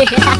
Yeah.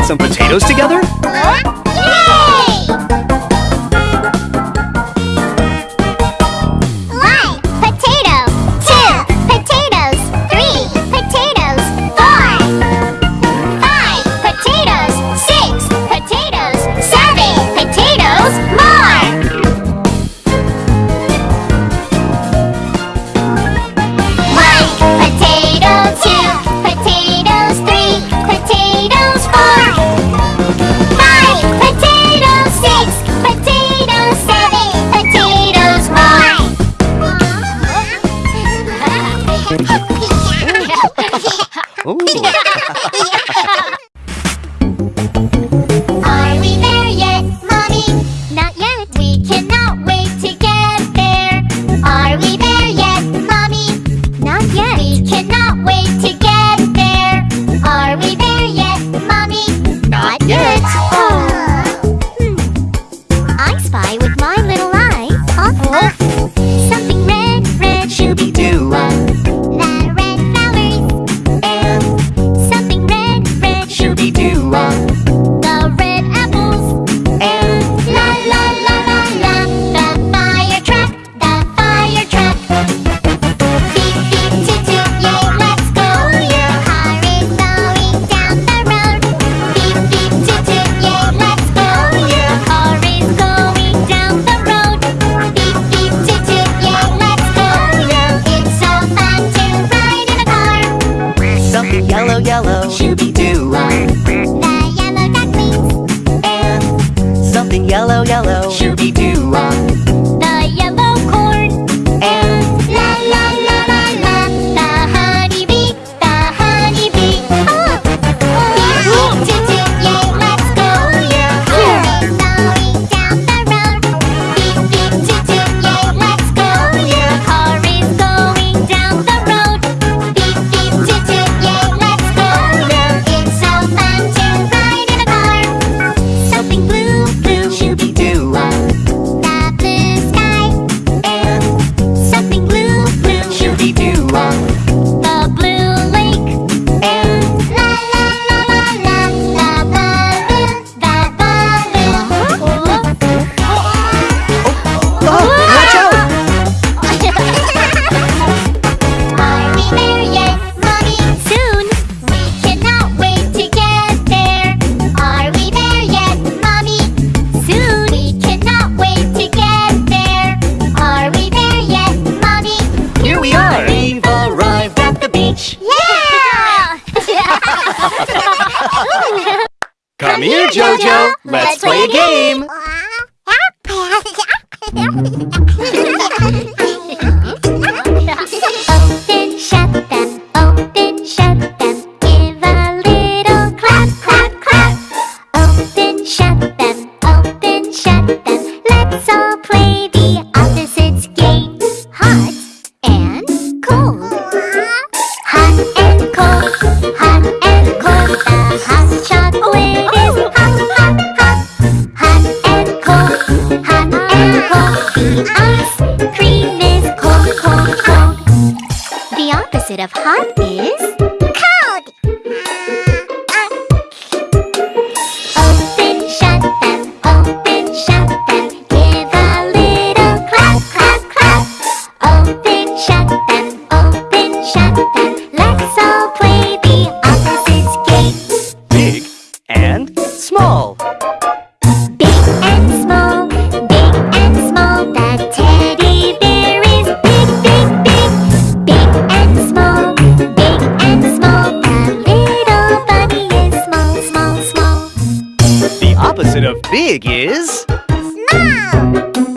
Shall we of hot 아!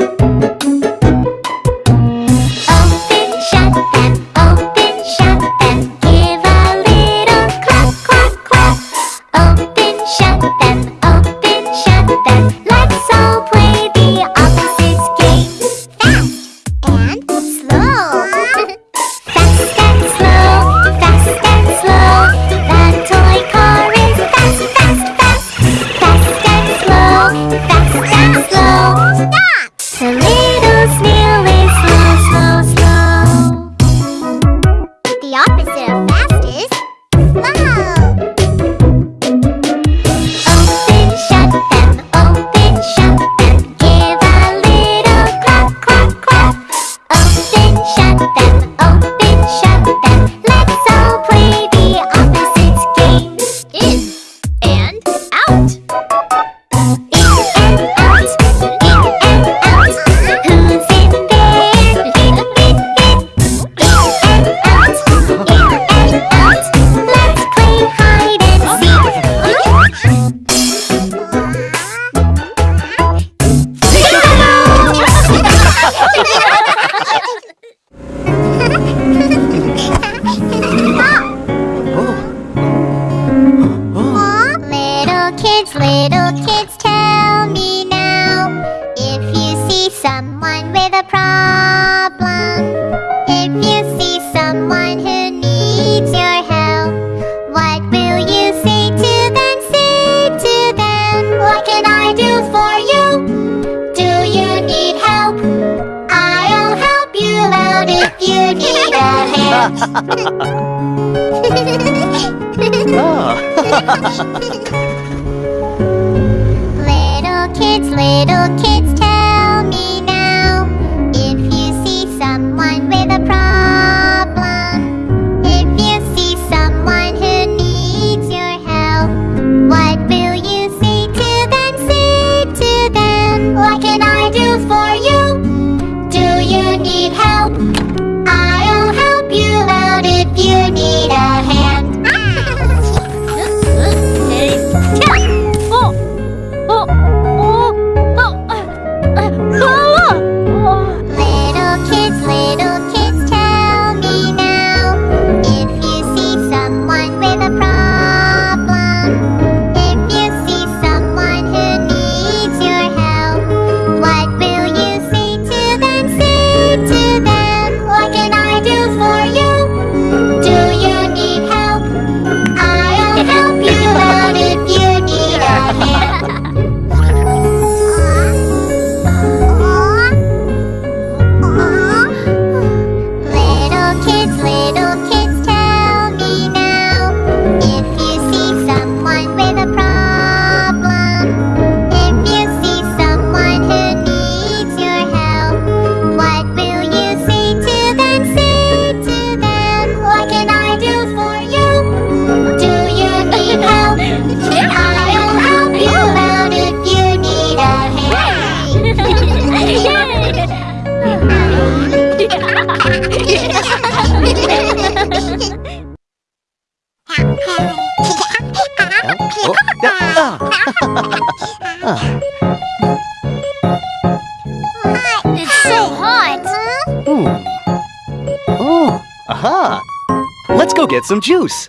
Get some juice.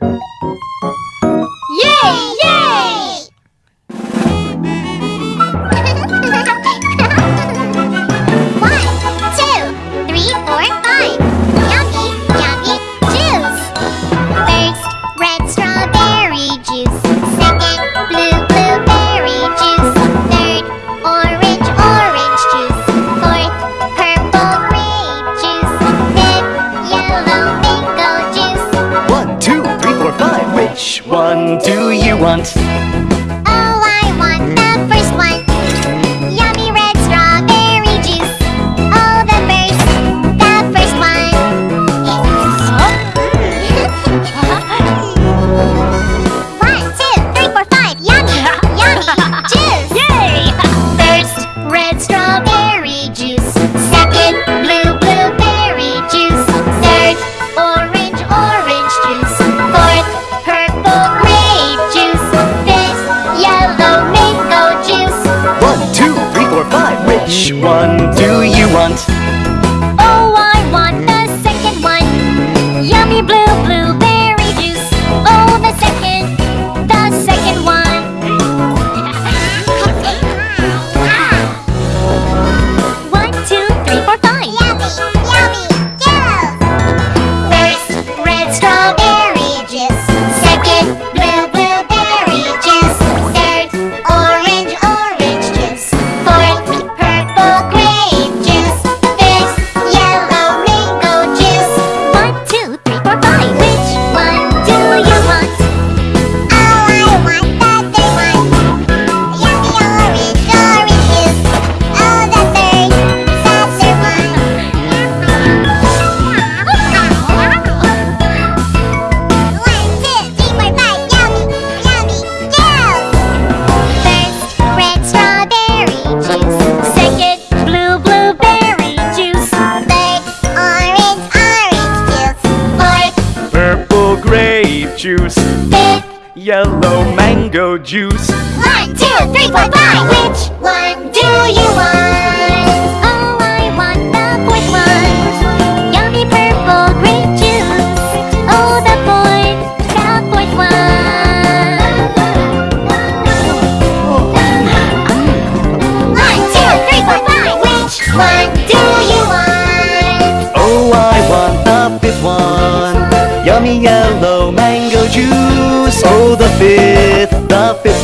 Mango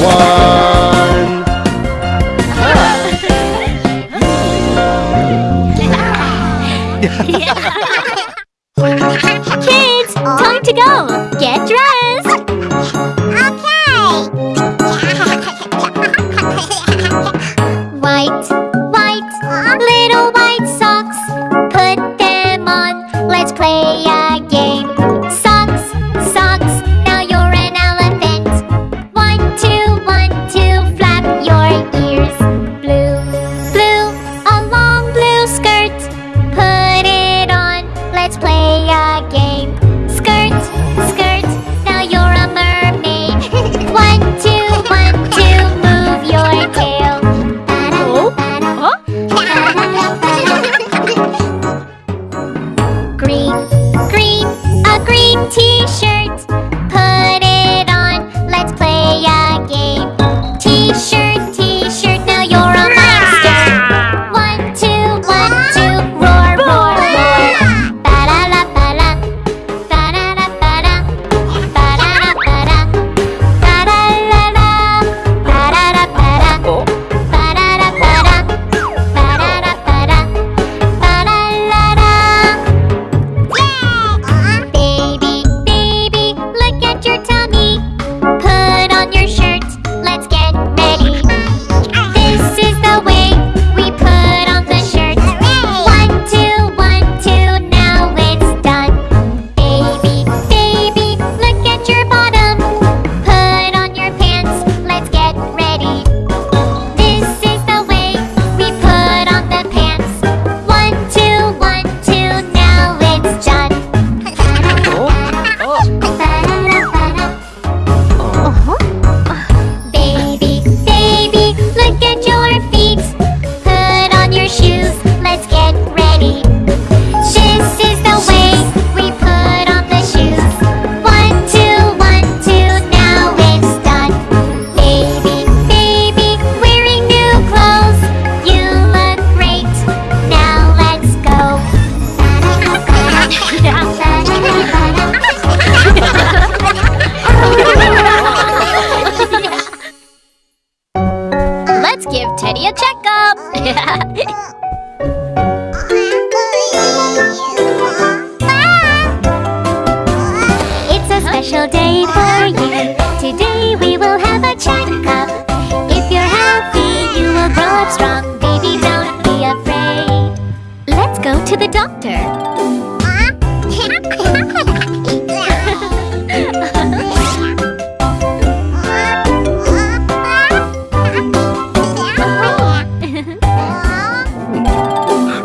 one.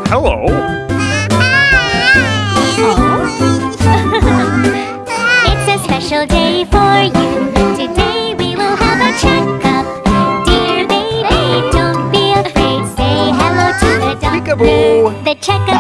Hello. It's a special day for you. Today we will have a checkup. Dear baby, don't be afraid. Say hello to the doctor. The checkup.